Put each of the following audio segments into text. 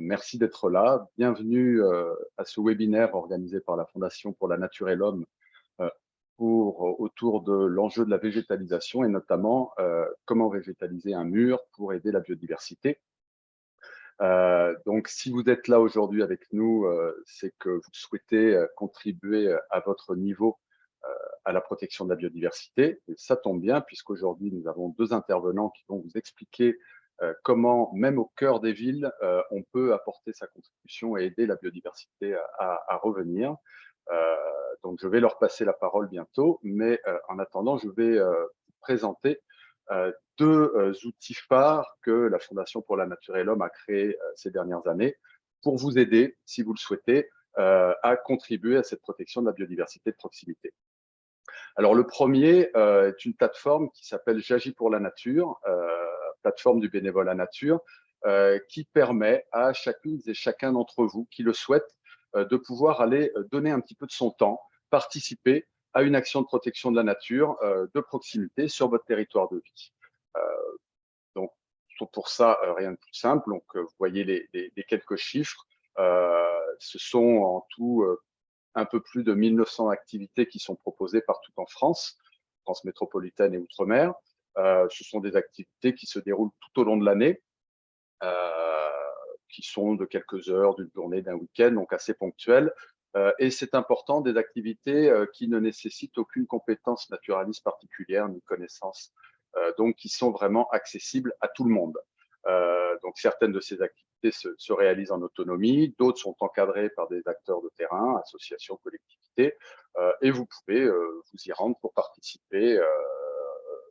merci d'être là. Bienvenue euh, à ce webinaire organisé par la Fondation pour la Nature et l'Homme euh, pour autour de l'enjeu de la végétalisation et notamment comment végétaliser un mur pour aider la biodiversité. donc, si vous êtes là aujourd'hui avec nous, c'est que vous souhaitez contribuer à votre niveau à la protection de la biodiversité. Et ça tombe bien, puisqu'aujourd'hui, nous avons deux intervenants qui vont vous expliquer euh, comment, même au cœur des villes, euh, on peut apporter sa contribution et aider la biodiversité à, revenir. Euh, donc, je vais leur passer la parole bientôt, mais en attendant, je vais présenter deux outils phares que la Fondation pour la Nature et l'Homme a créés ces dernières années pour vous aider, si vous le souhaitez, à contribuer à cette protection de la biodiversité de proximité. Alors, le premier est une plateforme qui s'appelle J'agis pour la nature plateforme du bénévolat nature, euh, qui permet à chacune et chacun d'entre vous qui le souhaite euh, de pouvoir aller euh, donner un petit peu de son temps, participer à une action de protection de la nature de proximité sur votre territoire de vie. donc, pour ça, rien de plus simple. Donc, vous voyez les, quelques chiffres. ce sont en tout un peu plus de 1900 activités qui sont proposées partout en France, France métropolitaine et Outre-mer. Euh, ce sont des activités qui se déroulent tout au long de l'année, euh, qui sont de quelques heures, d'une journée, d'un week-end, donc assez ponctuelles. Euh, et c'est important, des activités qui ne nécessitent aucune compétence naturaliste particulière ni connaissance, donc qui sont vraiment accessibles à tout le monde. donc certaines de ces activités se, se réalisent en autonomie, d'autres sont encadrées par des acteurs de terrain, associations, collectivités, et vous pouvez vous y rendre pour participer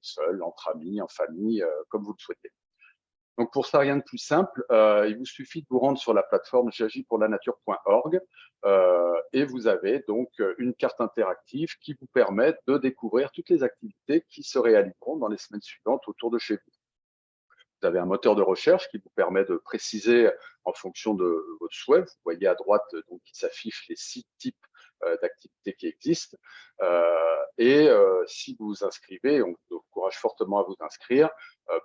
seul, entre amis, en famille, euh, comme vous le souhaitez. Donc pour ça, rien de plus simple, euh, il vous suffit de vous rendre sur la plateforme j'agis-pour-la-nature.org euh, et vous avez donc une carte interactive qui vous permet de découvrir toutes les activités qui se réaliseront dans les semaines suivantes autour de chez vous. Vous avez un moteur de recherche qui vous permet de préciser en fonction de votre souhait. Vous voyez à droite donc qui s'affichent les six types d'activités qui existent. Euh, et euh, si vous vous inscrivez, on vous encourage fortement à vous inscrire,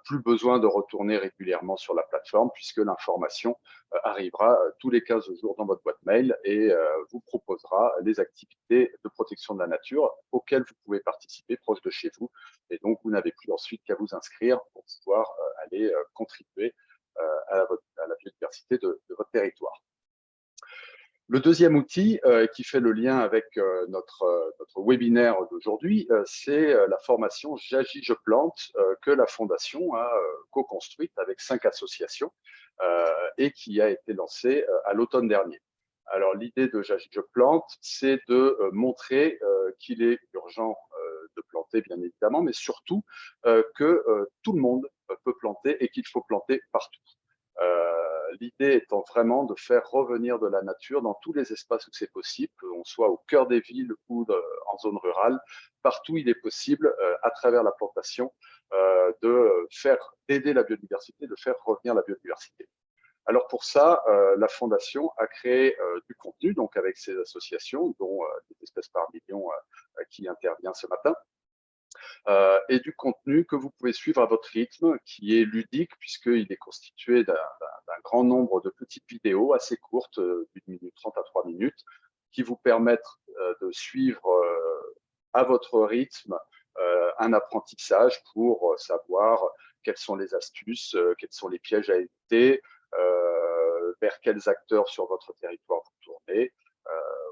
plus besoin de retourner régulièrement sur la plateforme puisque l'information arrivera tous les 15 jours dans votre boîte mail et vous proposera les activités de protection de la nature auxquelles vous pouvez participer proche de chez vous. Et donc, vous n'avez plus ensuite qu'à vous inscrire pour pouvoir aller contribuer à la, biodiversité de votre territoire. Le deuxième outil euh, qui fait le lien avec euh, notre, euh, notre webinaire d'aujourd'hui, c'est la formation J'agis, je plante que la Fondation a co-construite avec cinq associations et qui a été lancée à l'automne dernier. Alors l'idée de J'agis, je plante, c'est de montrer qu'il est urgent de planter, bien évidemment, mais surtout que tout le monde peut planter et qu'il faut planter partout. Euh, l'idée étant vraiment de faire revenir de la nature dans tous les espaces où c'est possible, qu'on soit au cœur des villes ou en zone rurale, partout il est possible, euh, à travers la plantation, euh, de faire d'aider la biodiversité, de faire revenir la biodiversité. Alors pour ça, la Fondation a créé du contenu, donc avec ses associations, dont des espèces par million qui intervient ce matin, euh, et du contenu que vous pouvez suivre à votre rythme, qui est ludique puisqu'il est constitué d'un grand nombre de petites vidéos assez courtes, euh, d'une minute trente à trois minutes, qui vous permettent euh, de suivre à votre rythme un apprentissage pour savoir quelles sont les astuces, quels sont les pièges à éviter, vers quels acteurs sur votre territoire vous tournez,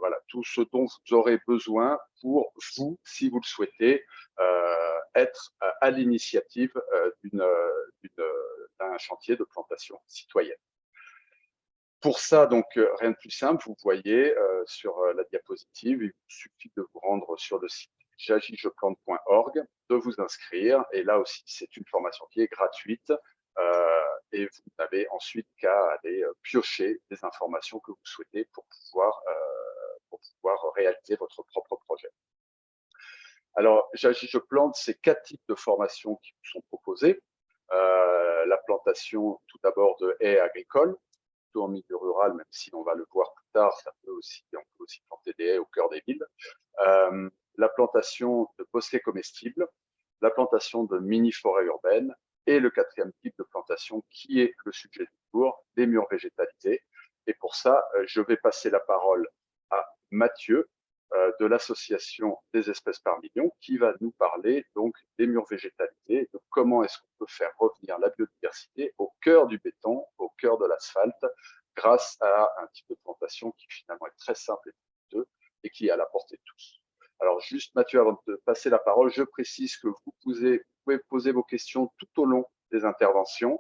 voilà, tout ce dont vous aurez besoin pour vous, si vous le souhaitez, euh, être à l'initiative euh, d'un chantier de plantation citoyenne. Pour ça, donc, euh, rien de plus simple, vous voyez sur la diapositive, il vous suffit de vous rendre sur le site j'agisjeplante.org, de vous inscrire, et là aussi, c'est une formation qui est gratuite, et vous n'avez ensuite qu'à aller piocher des informations que vous souhaitez pour pouvoir pour pouvoir réaliser votre propre projet. Alors, je plante, c'est quatre types de formations qui vous sont proposées. Euh, la plantation, tout d'abord, de haies agricoles, plutôt en milieu rural, même si on va le voir plus tard, ça peut aussi, on peut aussi planter des haies au cœur des villes. Euh, la plantation de bosquets comestibles, la plantation de mini-forêts urbaines, et le quatrième type de plantation qui est le sujet pour des murs végétalisés. Et pour ça, je vais passer la parole Mathieu de l'association des espèces par million qui va nous parler donc des murs végétalisés, de comment est-ce qu'on peut faire revenir la biodiversité au cœur du béton, au cœur de l'asphalte, grâce à un type de plantation qui finalement est très simple et coûteux et qui est à la portée de tous. Alors juste Mathieu, avant de passer la parole, je précise que vous pouvez, poser vos questions tout au long des interventions.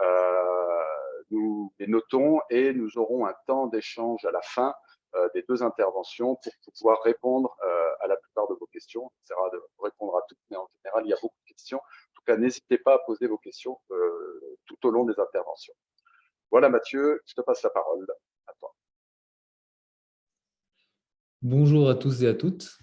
Euh, nous les notons et nous aurons un temps d'échange à la fin euh, des deux interventions pour pouvoir répondre euh, à la plupart de vos questions. On essaiera de répondre à toutes, mais en général, il y a beaucoup de questions. En tout cas, n'hésitez pas à poser vos questions tout au long des interventions. Voilà Mathieu, je te passe la parole à toi. Bonjour à tous et à toutes.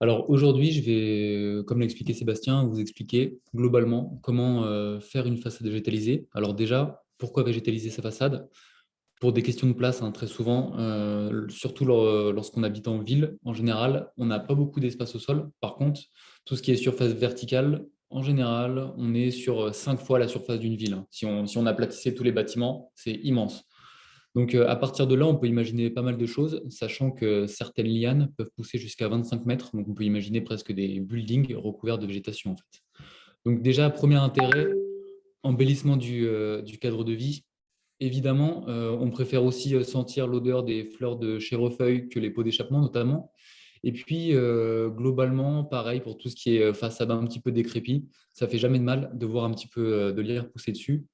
Alors aujourd'hui, je vais, comme l'a expliqué Sébastien, vous expliquer globalement comment euh, faire une façade végétalisée. Alors déjà, pourquoi végétaliser sa façade? Pour des questions de place, hein, très souvent, euh, surtout lorsqu'on habite en ville, en général, on n'a pas beaucoup d'espace au sol. Par contre, tout ce qui est surface verticale, en général, on est sur cinq fois la surface d'une ville. Hein. Si on, aplatissait tous les bâtiments, c'est immense. Donc, euh, à partir de là, on peut imaginer pas mal de choses, sachant que certaines lianes peuvent pousser jusqu'à 25 mètres. Donc, on peut imaginer presque des buildings recouverts de végétation. En fait. Donc, déjà, premier intérêt, embellissement du, euh, cadre de vie. Évidemment, euh, on préfère aussi sentir l'odeur des fleurs de chèvrefeuille que les pots d'échappement, notamment. Et puis, globalement, pareil pour tout ce qui est façade un petit peu décrépit, ça fait jamais de mal de voir un petit peu de l'air pousser dessus.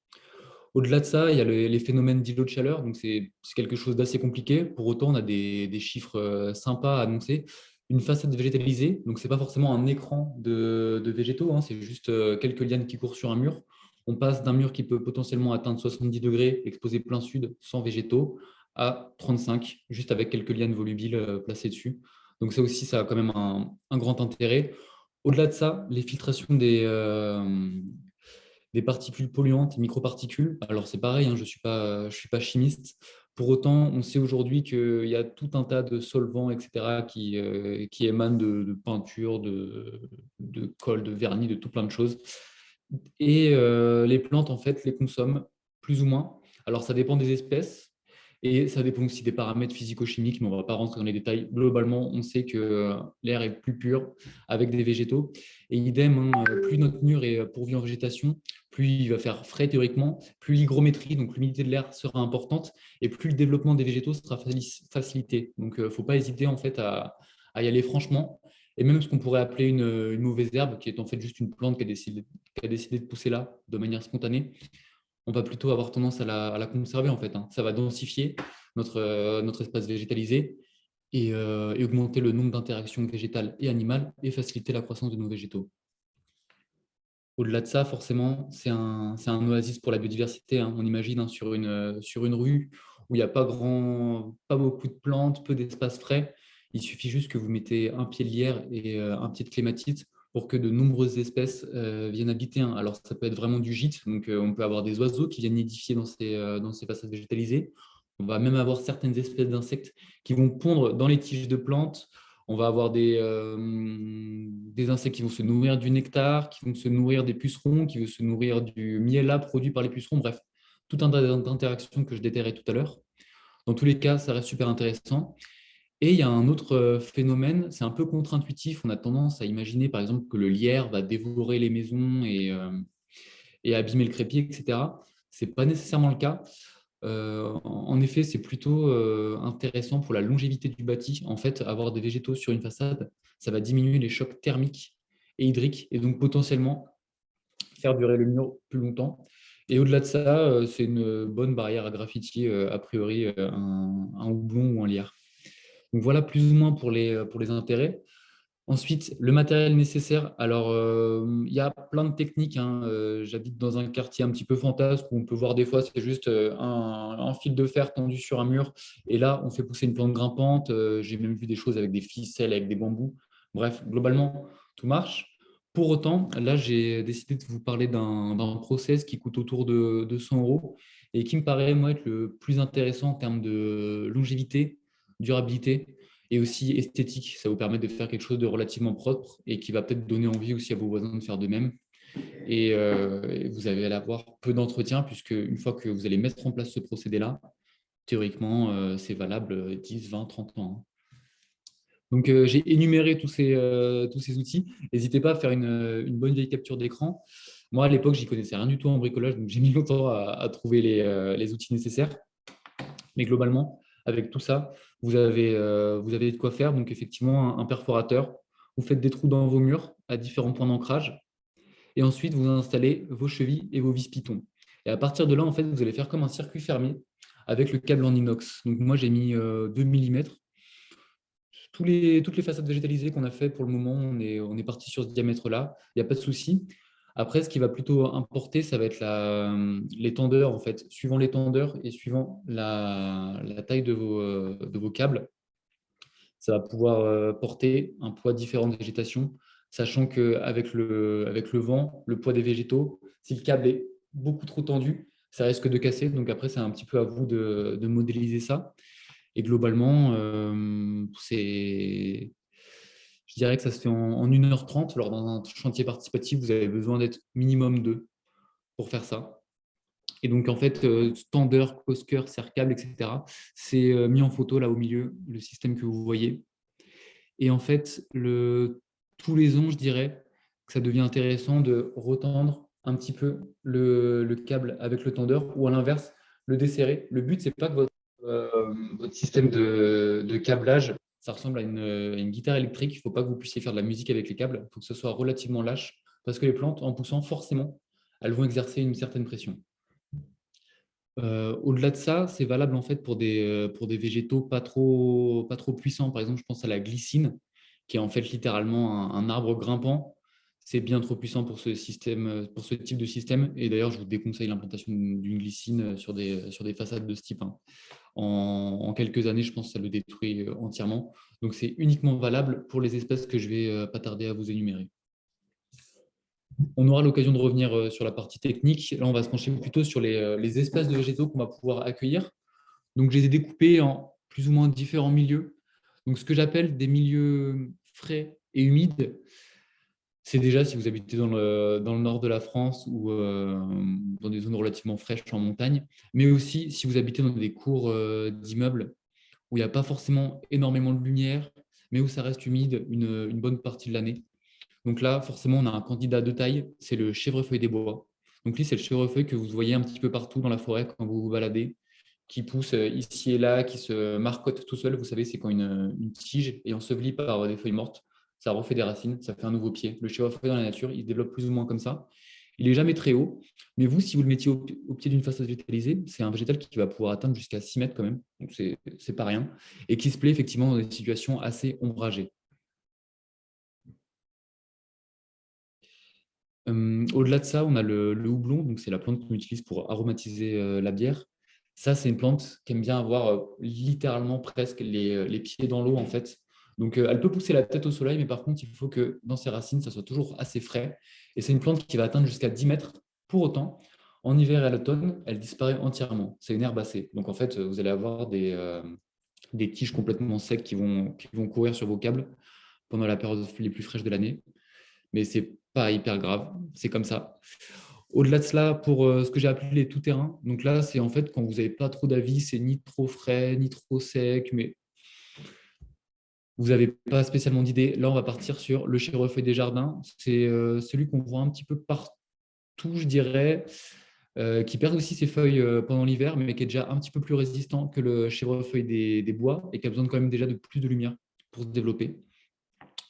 Au-delà de ça, il y a les, phénomènes d'îlots de chaleur, donc c'est quelque chose d'assez compliqué. Pour autant, on a des, chiffres sympas à annoncer. Une façade végétalisée, donc ce n'est pas forcément un écran de, végétaux, hein, c'est juste quelques lianes qui courent sur un mur. On passe d'un mur qui peut potentiellement atteindre 70 degrés, exposé plein sud, sans végétaux, à 35, juste avec quelques lianes volubiles placées dessus. Donc ça aussi, ça a quand même un, grand intérêt. Au-delà de ça, les filtrations des, euh, des particules polluantes, microparticules. Alors c'est pareil, hein, je ne suis, pas, chimiste. Pour autant, on sait aujourd'hui qu'il y a tout un tas de solvants, etc., qui, euh, qui émanent de, peinture, de, de, colle, de vernis, de tout plein de choses. Et euh, les plantes, en fait, les consomment plus ou moins. Alors, ça dépend des espèces. Et ça dépend aussi des paramètres physico-chimiques, mais on ne va pas rentrer dans les détails. Globalement, on sait que l'air est plus pur avec des végétaux. Et idem, hein, plus notre mur est pourvu en végétation, plus il va faire frais théoriquement, plus l'hygrométrie, donc l'humidité de l'air sera importante, et plus le développement des végétaux sera facilité. Donc, il euh, ne faut pas hésiter à, y aller franchement. Et même ce qu'on pourrait appeler une, mauvaise herbe, qui est en fait juste une plante qui a décidé de pousser là de manière spontanée, on va plutôt avoir tendance à la, conserver en fait. Hein. Ça va densifier notre, euh, espace végétalisé euh, et, augmenter le nombre d'interactions végétales et animales et faciliter la croissance de nos végétaux. Au-delà de ça, forcément, c'est un, oasis pour la biodiversité. Hein. On imagine hein, sur, une, rue où il n'y a pas beaucoup de plantes, peu d'espace frais. Il suffit juste que vous mettez un pied de lierre et euh, un pied de clématite pour que de nombreuses espèces euh, viennent habiter. Alors, ça peut être vraiment du gîte, donc euh, on peut avoir des oiseaux qui viennent nidifier dans ces, dans façades végétalisées. On va même avoir certaines espèces d'insectes qui vont pondre dans les tiges de plantes. On va avoir des, des insectes qui vont se nourrir du nectar, qui vont se nourrir des pucerons, qui vont se nourrir du miel produit par les pucerons. Bref, tout un tas d'interactions que je déterrais tout à l'heure. Dans tous les cas, ça reste super intéressant. Et il y a un autre euh, phénomène, c'est un peu contre-intuitif. On a tendance à imaginer, par exemple, que le lierre va dévorer les maisons et, euh, abîmer le crépier, etc. Ce n'est pas nécessairement le cas. Euh, en effet, c'est plutôt intéressant pour la longévité du bâti. En fait, avoir des végétaux sur une façade, ça va diminuer les chocs thermiques et hydriques et donc potentiellement faire durer le mur plus longtemps. Et au-delà de ça, c'est une bonne barrière à graffiti, a priori, un houblon ou un lierre. Donc voilà plus ou moins pour les, euh, pour les intérêts. Ensuite, le matériel nécessaire. Alors, euh, il y a plein de techniques. Hein. Euh, j'habite dans un quartier un petit peu fantasque où on peut voir des fois, c'est juste un, fil de fer tendu sur un mur. Et là, on fait pousser une plante grimpante. J'ai même vu des choses avec des ficelles, avec des bambous. Bref, globalement, tout marche. Pour autant, là, j'ai décidé de vous parler d'un process qui coûte autour de 200 euros et qui me paraît, moi, être le plus intéressant en termes de longévité durabilité et aussi esthétique. Ça vous permet de faire quelque chose de relativement propre et qui va peut-être donner envie aussi à vos voisins de faire de même. Et, vous allez avoir peu d'entretien, puisque une fois que vous allez mettre en place ce procédé-là, théoriquement, c'est valable 10, 20, 30 ans. Hein. Donc, j'ai énuméré tous ces, outils. N'hésitez pas à faire une, bonne vieille capture d'écran. Moi, à l'époque, je n'y connaissais rien du tout en bricolage, donc j'ai mis longtemps à, trouver les, les, outils nécessaires. Mais globalement, avec tout ça, vous avez, vous avez de quoi faire. Donc, effectivement, un, perforateur, vous faites des trous dans vos murs à différents points d'ancrage. Et ensuite, vous installez vos chevilles et vos vis pitons. Et à partir de là, en fait, vous allez faire comme un circuit fermé avec le câble en inox. Donc, moi, j'ai mis 2 mm les, toutes les façades végétalisées qu'on a fait pour le moment, on est, on est parti sur ce diamètre-là, il n'y a pas de souci. Après, ce qui va plutôt importer, ça va être la, les tendeurs, en fait, suivant les tendeurs et suivant la, taille de vos, de vos câbles. Ça va pouvoir euh, porter un poids différent de végétation, sachant qu'avec le, avec le vent, le poids des végétaux, si le câble est beaucoup trop tendu, ça risque de casser. Donc après, c'est un petit peu à vous de, modéliser ça. Et globalement, euh, c'est, je dirais que ça se fait en, 1h30. Alors, dans un chantier participatif, vous avez besoin d'être minimum deux pour faire ça. Et donc, en fait, euh, stander, cosker, cercable, etc., c'est euh, mis en photo là au milieu, le système que vous voyez. Et en fait, tous les ans, je dirais que ça devient intéressant de retendre un petit peu le, le câble avec le tendeur ou à l'inverse, le desserrer. Le but, c'est pas que votre euh, votre système de, câblage, ça ressemble à une, guitare électrique. Il ne faut pas que vous puissiez faire de la musique avec les câbles. Il faut que ce soit relativement lâche parce que les plantes, en poussant, forcément, elles vont exercer une certaine pression. Euh, au-delà de ça, c'est valable en fait pour des, euh, pour des végétaux pas trop, pas trop puissants. Par exemple, je pense à la glycine, qui est en fait littéralement un, arbre grimpant. C'est bien trop puissant pour ce, système, pour ce type de système. Et d'ailleurs, je vous déconseille l'implantation d'une glycine sur des, sur des façades de ce type. Hein en, quelques années, je pense que ça le détruit euh, entièrement. Donc, c'est uniquement valable pour les espèces que je vais euh, pas tarder à vous énumérer. On aura l'occasion de revenir euh, sur la partie technique. Là, on va se pencher plutôt sur les, espèces de végétaux qu'on va pouvoir accueillir. Donc, je les ai découpés en plus ou moins différents milieux. Donc, ce que j'appelle des milieux frais et humides, c'est déjà si vous habitez dans le, nord de la France ou euh, dans des zones relativement fraîches en montagne, mais aussi si vous habitez dans des cours euh, d'immeubles où il n'y a pas forcément énormément de lumière, mais où ça reste humide une, bonne partie de l'année. Donc là, forcément, on a un candidat de taille, c'est le chèvrefeuille des bois. Donc lui, c'est le chèvrefeuille que vous voyez un petit peu partout dans la forêt quand vous vous baladez, qui pousse euh, ici et là, qui se marcotte tout seul. Vous savez, c'est quand une, une tige est ensevelie par des feuilles mortes ça refait des racines, ça fait un nouveau pied. Le chèvrefeuille dans la nature, il se développe plus ou moins comme ça. Il n'est jamais très haut, mais vous, si vous le mettiez au, pied d'une façade végétalisée, c'est un végétal qui va pouvoir atteindre jusqu'à 6 mètres quand même, donc c'est pas rien, et qui se plaît effectivement dans des situations assez ombragées. Euh, au-delà de ça, on a le, houblon, donc c'est la plante qu'on utilise pour aromatiser euh, la bière. Ça, c'est une plante qui aime bien avoir euh, littéralement presque les, les pieds dans l'eau en fait. Donc, euh, elle peut pousser la tête au soleil, mais par contre, il faut que dans ses racines, ça soit toujours assez frais. Et c'est une plante qui va atteindre jusqu'à 10 mètres. Pour autant, en hiver et à l'automne, elle disparaît entièrement. C'est une herbacée. Donc, en fait, vous allez avoir des, euh, tiges complètement secs qui vont, courir sur vos câbles pendant la période les plus fraîches de l'année. Mais ce n'est pas hyper grave. C'est comme ça. Au-delà de cela, pour euh, ce que j'ai appelé les tout-terrains, donc là, c'est en fait quand vous n'avez pas trop d'avis, c'est ni trop frais, ni trop sec, mais vous n'avez pas spécialement d'idée. Là, on va partir sur le chèvrefeuille des jardins. C'est euh, celui qu'on voit un petit peu partout, je dirais, euh, qui perd aussi ses feuilles euh, pendant l'hiver, mais qui est déjà un petit peu plus résistant que le chèvrefeuille des, des, bois et qui a besoin quand même déjà de plus de lumière pour se développer.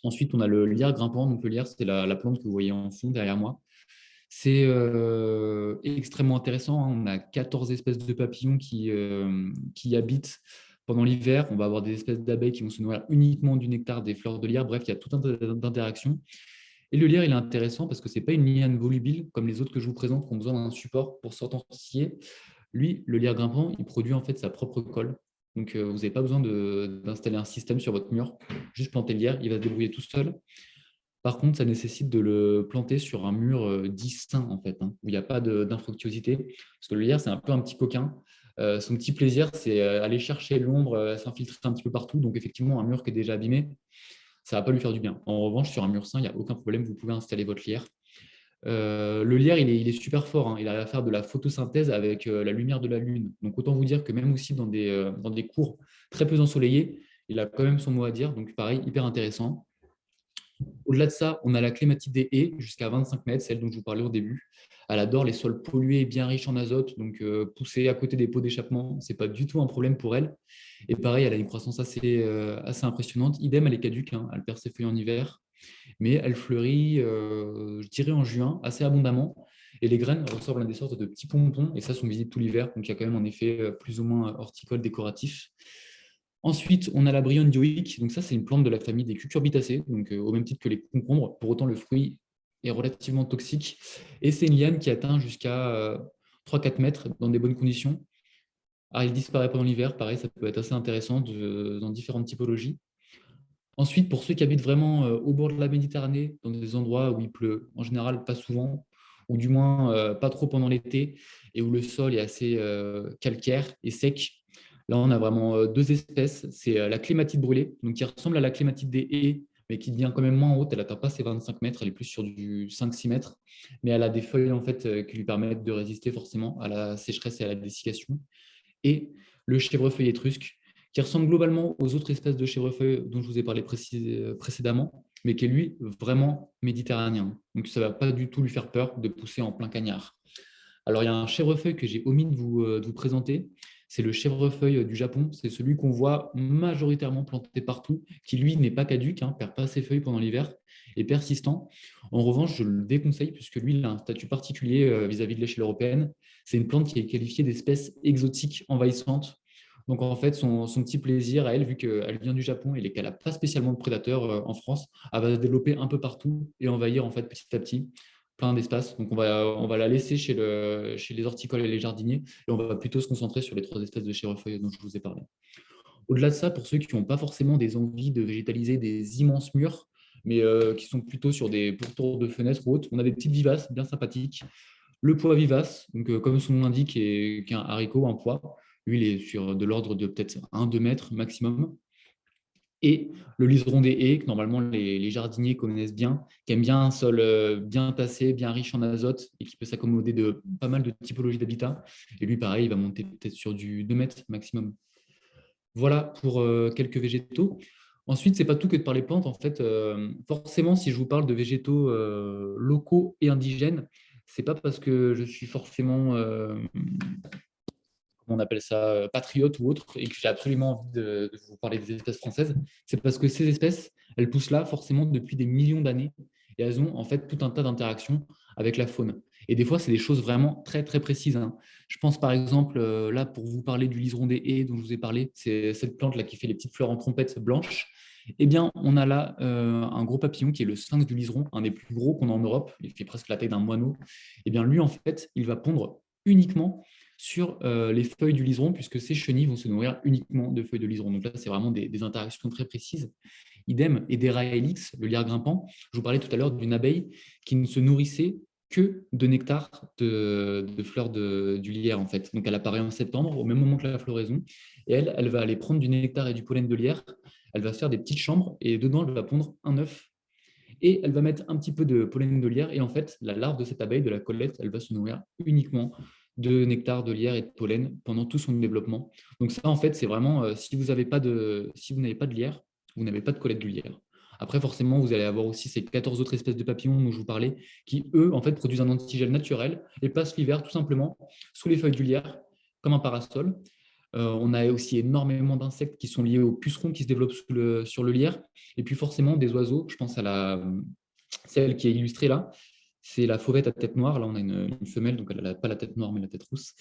Ensuite, on a le lierre grimpant. Donc, le lierre, c'est la, plante que vous voyez en fond derrière moi. C'est extrêmement intéressant. Hein. On a 14 espèces de papillons qui, qui habitent pendant l'hiver, on va avoir des espèces d'abeilles qui vont se nourrir uniquement du nectar des fleurs de lierre. Bref, il y a tout un tas d'interactions. Et le lierre, il est intéressant parce que ce n'est pas une liane volubile comme les autres que je vous présente qui ont besoin d'un support pour s'authentifier. Lui, le lierre grimpant, il produit en fait sa propre colle. Donc, euh, vous n'avez pas besoin d'installer un système sur votre mur. Juste planter le lierre, il va se débrouiller tout seul. Par contre, ça nécessite de le planter sur un mur euh, distinct, en fait, hein, où il n'y a pas d'infructuosité. Parce que le lierre, c'est un peu un petit coquin. Euh, son petit plaisir, c'est euh, aller chercher l'ombre, euh, s'infiltrer un petit peu partout. Donc, effectivement, un mur qui est déjà abîmé, ça ne va pas lui faire du bien. En revanche, sur un mur sain, il n'y a aucun problème. Vous pouvez installer votre lierre. Le lierre, il est, super fort. Hein. Il arrive à faire de la photosynthèse avec la lumière de la lune. Donc, autant vous dire que même aussi dans des cours très peu ensoleillés, il a quand même son mot à dire. Donc, pareil, hyper intéressant. Au-delà de ça, on a la clématite des haies jusqu'à 25 mètres, celle dont je vous parlais au début. Elle adore les sols pollués, bien riches en azote, donc pousser à côté des pots d'échappement, ce n'est pas du tout un problème pour elle. Et pareil, elle a une croissance assez, assez impressionnante. Idem, elle est caduque, hein. elle perd ses feuilles en hiver mais elle fleurit, euh, je dirais en juin, assez abondamment. Et les graines ressemblent à des sortes de petits pompons, et ça sont visibles tout l'hiver, donc il y a quand même un effet euh, plus ou moins horticole décoratif. Ensuite, on a la bryone dioïque, donc ça c'est une plante de la famille des cucurbitacées, donc euh, au même titre que les concombres, pour autant le fruit est relativement toxique, et c'est une liane qui atteint jusqu'à 3-4 mètres dans des bonnes conditions. Alors, il disparaît pendant l'hiver, pareil, ça peut être assez intéressant dans différentes typologies. Ensuite, pour ceux qui habitent vraiment euh, au bord de la Méditerranée, dans des endroits où il pleut en général pas souvent, ou du moins euh, pas trop pendant l'été, et où le sol est assez euh, calcaire et sec, là on a vraiment deux espèces. C'est la clématite brûlée, donc qui ressemble à la clématite des haies, mais qui devient quand même moins haute. Elle n'atteint pas ses 25 mètres, elle est plus sur du 5-6 mètres, mais elle a des feuilles en fait qui lui permettent de résister forcément à la sécheresse et à la dessiccation. Et le chèvrefeuille étrusque, qui ressemble globalement aux autres espèces de chèvrefeuille dont je vous ai parlé précédemment, mais qui est lui vraiment méditerranéen. Donc ça ne va pas du tout lui faire peur de pousser en plein cagnard. Alors il y a un chèvrefeuille que j'ai omis euh, de vous présenter, c'est le chèvrefeuille du Japon, c'est celui qu'on voit majoritairement planté partout, qui lui n'est pas caduque, ne hein, perd pas ses feuilles pendant l'hiver, et persistant. En revanche, je le déconseille puisque lui, il a un statut particulier euh, vis-à-vis -vis de l'échelle européenne. C'est une plante qui est qualifiée d'espèce exotique envahissante donc, en fait, son, petit plaisir à elle, vu qu'elle vient du Japon et qu'elle n'a pas spécialement de prédateurs euh, en France, elle va se développer un peu partout et envahir en fait, petit à petit plein d'espaces. Donc, on va, on va la laisser chez, le, chez les horticoles et les jardiniers et on va plutôt se concentrer sur les trois espèces de chérefeuilles dont je vous ai parlé. Au-delà de ça, pour ceux qui n'ont pas forcément des envies de végétaliser des immenses murs, mais euh, qui sont plutôt sur des pourtours de fenêtres ou autres, on a des petites vivaces bien sympathiques. Le pois vivace, donc, euh, comme son nom l'indique, est, est un haricot, un pois. Lui, il est sur de l'ordre de peut-être 1-2 mètres maximum. Et le liseron des haies, que normalement les, jardiniers connaissent bien, qui aime bien un sol euh, bien tassé, bien riche en azote et qui peut s'accommoder de pas mal de typologies d'habitat. Et lui, pareil, il va monter peut-être sur du 2 mètres maximum. Voilà pour euh, quelques végétaux. Ensuite, ce n'est pas tout que de parler plantes. En fait, euh, forcément, si je vous parle de végétaux locaux et indigènes, ce n'est pas parce que je suis forcément on appelle ça euh, patriote ou autre, et que j'ai absolument envie de, vous parler des espèces françaises, c'est parce que ces espèces, elles poussent là forcément depuis des millions d'années, et elles ont en fait tout un tas d'interactions avec la faune. Et des fois, c'est des choses vraiment très, très précises. Hein. Je pense par exemple, euh, là, pour vous parler du liseron des haies dont je vous ai parlé, c'est cette plante-là qui fait les petites fleurs en trompette blanches. Eh bien, on a là euh, un gros papillon qui est le sphinx du liseron, un des plus gros qu'on a en Europe. Il fait presque la taille d'un moineau. Eh bien, lui, en fait, il va pondre uniquement sur euh, les feuilles du liseron, puisque ces chenilles vont se nourrir uniquement de feuilles de liseron. Donc là, c'est vraiment des, interactions très précises. Idem, et des le lierre grimpant. Je vous parlais tout à l'heure d'une abeille qui ne se nourrissait que de nectar de, fleurs du lierre, en fait. Donc elle apparaît en septembre, au même moment que la floraison, et elle, elle va aller prendre du nectar et du pollen de lierre, elle va faire des petites chambres, et dedans, elle va pondre un œuf et elle va mettre un petit peu de pollen de lierre. Et en fait, la larve de cette abeille, de la collette, elle va se nourrir uniquement de nectar, de lierre et de pollen pendant tout son développement. Donc ça, en fait, c'est vraiment, euh, si vous n'avez pas, de, lierre, vous n'avez pas de collette de lierre. Après, forcément, vous allez avoir aussi ces 14 autres espèces de papillons dont je vous parlais, qui, eux, en fait, produisent un antigel naturel et passent l'hiver tout simplement sous les feuilles du lierre, comme un parasol. Euh, on a aussi énormément d'insectes qui sont liés aux pucerons qui se développent sur le lierre. Et puis forcément, des oiseaux, je pense à la, celle qui est illustrée là, c'est la fauvette à tête noire. Là, on a une, femelle, donc elle n'a pas la tête noire, mais la tête rousse,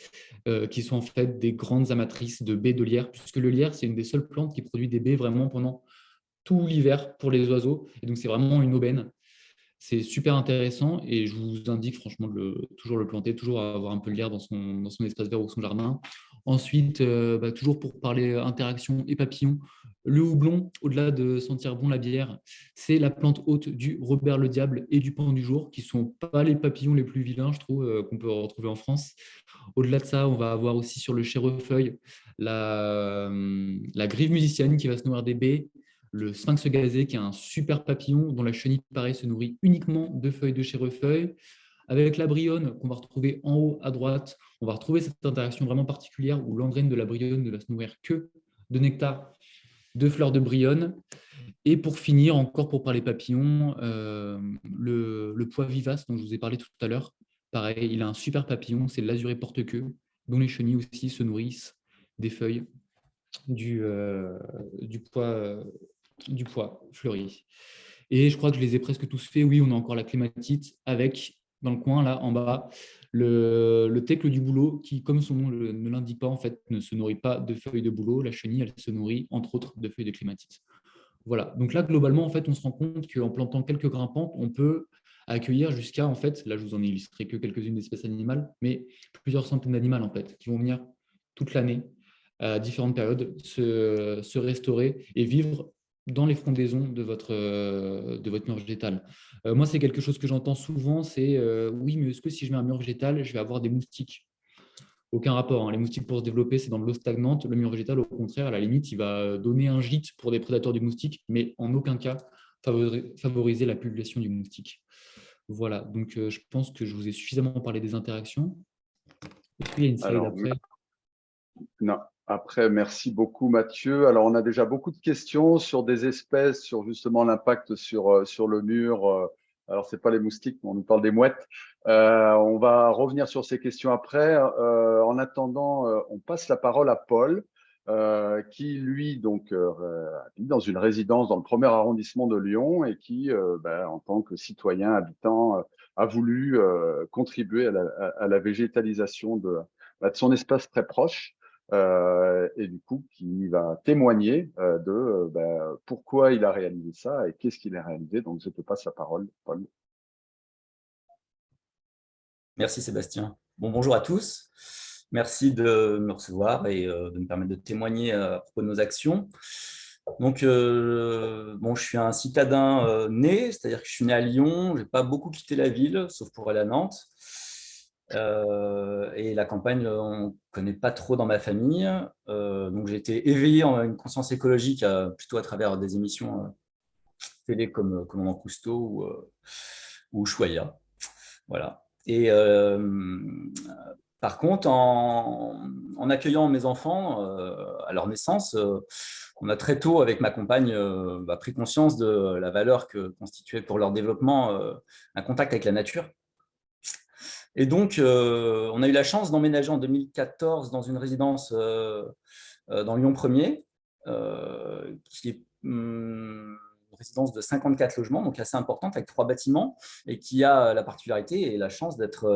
euh, qui sont en fait des grandes amatrices de baies de lierre, puisque le lierre, c'est une des seules plantes qui produit des baies vraiment pendant tout l'hiver pour les oiseaux. Et donc, c'est vraiment une aubaine. C'est super intéressant et je vous indique franchement de toujours le planter, toujours avoir un peu de lierre dans son, espace vert ou son jardin. Ensuite, euh, bah, toujours pour parler interaction et papillons, le houblon, au-delà de sentir bon la bière, c'est la plante haute du Robert le Diable et du Pan du Jour, qui ne sont pas les papillons les plus vilains, je trouve, euh, qu'on peut retrouver en France. Au-delà de ça, on va avoir aussi sur le chérefeuille la, euh, la grive musicienne qui va se nourrir des baies, le sphinx gazé qui est un super papillon dont la chenille, pareil, se nourrit uniquement de feuilles de chérefeuille. Avec la bryone, qu'on va retrouver en haut à droite, on va retrouver cette interaction vraiment particulière où l'engraine de la bryone ne va se nourrir que de nectar de fleurs de bryone. Et pour finir, encore pour parler papillons, euh, le, pois vivace dont je vous ai parlé tout à l'heure, pareil, il a un super papillon, c'est l'azuré porte-queue, dont les chenilles aussi se nourrissent des feuilles du, euh, du, pois, du pois fleuri. Et je crois que je les ai presque tous faits. Oui, on a encore la clématite avec, dans le coin, là, en bas, le, le du bouleau qui, comme son nom ne l'indique pas, en fait, ne se nourrit pas de feuilles de bouleau. La chenille, elle se nourrit, entre autres, de feuilles de clématite. Voilà. Donc là, globalement, en fait, on se rend compte qu'en plantant quelques grimpantes, on peut accueillir jusqu'à, en fait, là, je vous en ai illustré que quelques-unes d'espèces animales, mais plusieurs centaines d'animaux, en fait, qui vont venir toute l'année, à différentes périodes, se restaurer et vivre dans les frondaisons de votre, euh, de votre mur végétal. Euh, moi, c'est quelque chose que j'entends souvent, c'est euh, oui, mais est-ce que si je mets un mur végétal, je vais avoir des moustiques? Aucun rapport. Hein. Les moustiques, pour se développer, c'est dans de l'eau stagnante. Le mur végétal, au contraire, à la limite, il va donner un gîte pour des prédateurs du moustique, mais en aucun cas favoriser la population du moustique. Voilà, donc je pense que je vous ai suffisamment parlé des interactions. Est-ce qu'il y a une slide après Non, après, merci beaucoup Mathieu. Alors, on a déjà beaucoup de questions sur des espèces, sur justement l'impact sur, euh, sur le mur. Euh, alors, ce n'est pas les moustiques, mais on nous parle des mouettes. Euh, on va revenir sur ces questions après. en attendant, on passe la parole à Paul, qui, lui, donc, vit dans une résidence dans le premier arrondissement de Lyon et qui, ben, en tant que citoyen habitant, a voulu contribuer à la, à la végétalisation de, bah, de son espace très proche. Euh, et du coup qui va témoigner euh, de euh, ben, pourquoi il a réalisé ça et qu'est-ce qu'il a réalisé. Donc je te passe la parole, Paul. Merci Sébastien. Bon, bonjour à tous. Merci de me recevoir et de me permettre de témoigner à propos de nos actions. Donc, bon, je suis un citadin né, c'est-à-dire que je suis né à Lyon, je n'ai pas beaucoup quitté la ville, sauf pour aller à Nantes. Euh, et la campagne, on ne connaît pas trop dans ma famille. Euh, donc, j'ai été éveillé en une conscience écologique euh, plutôt à travers des émissions télé comme Commandant Cousteau ou, ou Choya. Voilà. Et par contre, en, en, accueillant mes enfants à leur naissance, on a très tôt, avec ma compagne, bah, pris conscience de la valeur que constituait pour leur développement un contact avec la nature. Et donc, euh, on a eu la chance d'emménager en 2014 dans une résidence euh, euh, dans Lyon 1er, qui est hum, une résidence de 54 logements, donc assez importante, avec trois bâtiments, et qui a la particularité et la chance d'être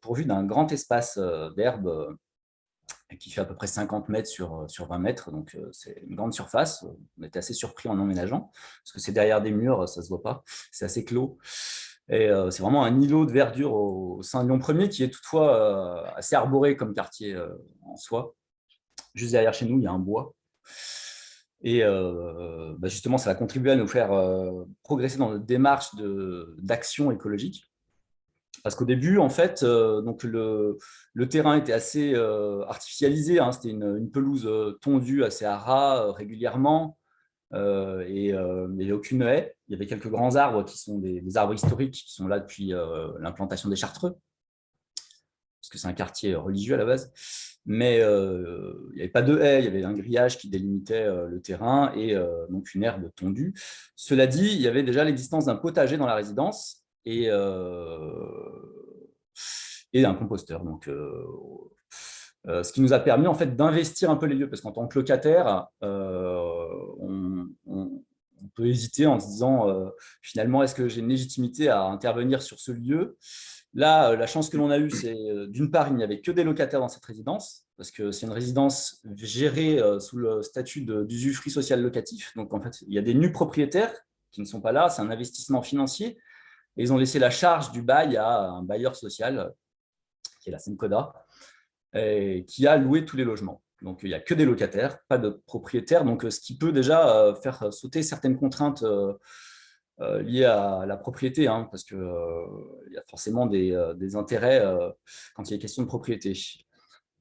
pourvue d'un grand espace d'herbe qui fait à peu près 50 mètres sur, sur 20 mètres, donc c'est une grande surface. On était assez surpris en emménageant, parce que c'est derrière des murs, ça ne se voit pas, c'est assez clos. Euh, c'est vraiment un îlot de verdure au, sein de Lyon 1er qui est toutefois euh, assez arboré comme quartier euh, en soi. Juste derrière chez nous, il y a un bois. Et bah, justement, ça a contribué à nous faire progresser dans notre démarche d'action écologique. Parce qu'au début, en fait, donc le, terrain était assez artificialisé. Hein. C'était une, pelouse tondue assez à ras régulièrement. Euh, et euh, il n'y avait aucune haie. Il y avait quelques grands arbres qui sont des, arbres historiques qui sont là depuis euh, l'implantation des Chartreux, parce que c'est un quartier religieux à la base. Mais il n'y avait pas de haie, il y avait un grillage qui délimitait le terrain et donc une herbe tondue. Cela dit, il y avait déjà l'existence d'un potager dans la résidence et, et un composteur. Donc, euh, ce qui nous a permis en fait d'investir un peu les lieux, parce qu'en tant que locataire, euh, on, peut hésiter en se disant euh, finalement est-ce que j'ai une légitimité à intervenir sur ce lieu? Là, la chance que l'on a eue, c'est d'une part, il n'y avait que des locataires dans cette résidence, parce que c'est une résidence gérée sous le statut d'usufruit social locatif. Donc, en fait, il y a des nus propriétaires qui ne sont pas là, c'est un investissement financier. Et ils ont laissé la charge du bail à un bailleur social, qui est la Semcoda, qui a loué tous les logements. Donc, il n'y a que des locataires, pas de propriétaires, donc ce qui peut déjà euh, faire sauter certaines contraintes euh, euh, liées à la propriété, hein, parce qu'il y a forcément des, intérêts quand il y a question de propriété.